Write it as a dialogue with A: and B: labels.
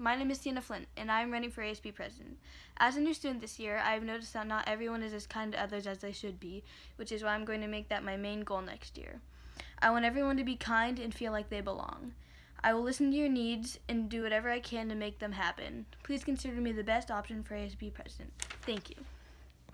A: My name is Sienna Flint, and I am running for ASB president. As a new student this year, I have noticed that not everyone is as kind to others as they should be, which is why I'm going to make that my main goal next year. I want everyone to be kind and feel like they belong. I will listen to your needs and do whatever I can to make them happen. Please consider me the best option for ASB president. Thank you.